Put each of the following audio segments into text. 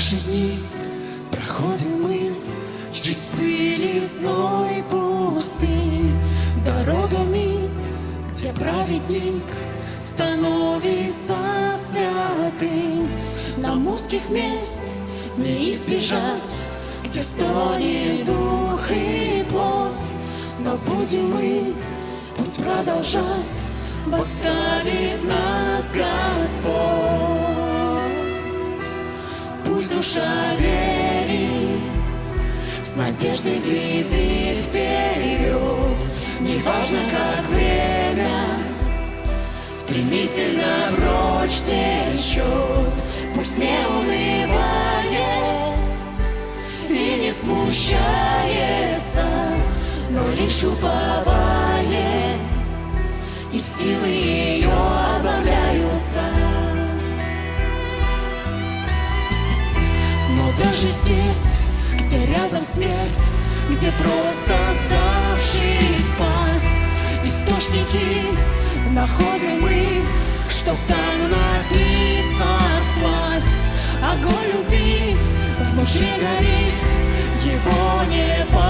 Наши дни. Проходим мы Через пыль и зной пустынь Дорогами, где праведник Становится святым. Нам узких мест не избежать Где стонет дух и плоть. Но будем мы путь продолжать Восставит нас Господь Душа верит С надеждой глядит вперед. Неважно, как время Стремительно прочь течет. Пусть не унывает И не смущается Но лишь уповает И силы ее Даже здесь, где рядом смерть Где просто сдавшись пасть. Источники находим мы Чтоб там напиться в сласть. Огонь любви внутри горит Его не потушить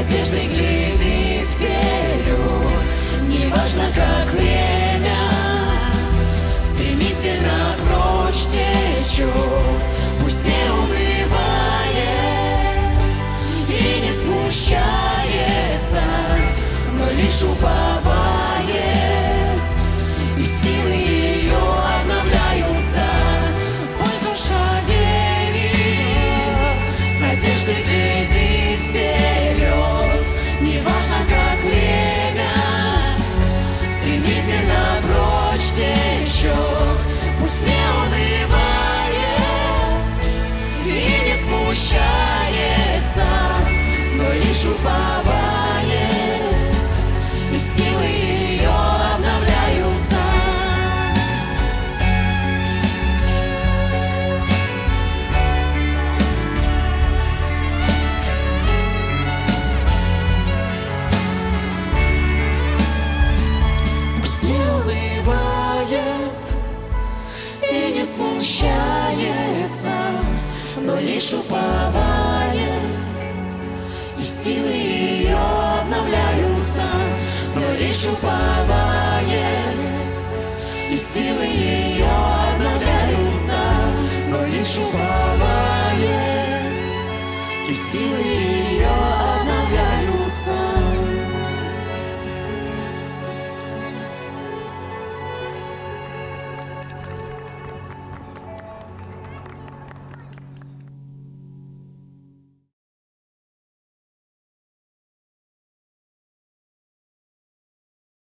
надеждой глядит вперед Неважно, как время Стремительно прочь течет Пусть не унывает И не смущается Но лишь уповает лишь уповает И силы ее обновляются. Пусть не унывает и не смущается, но лишь уповает, и силы ее обновляются, но лишь уповает, и силы ее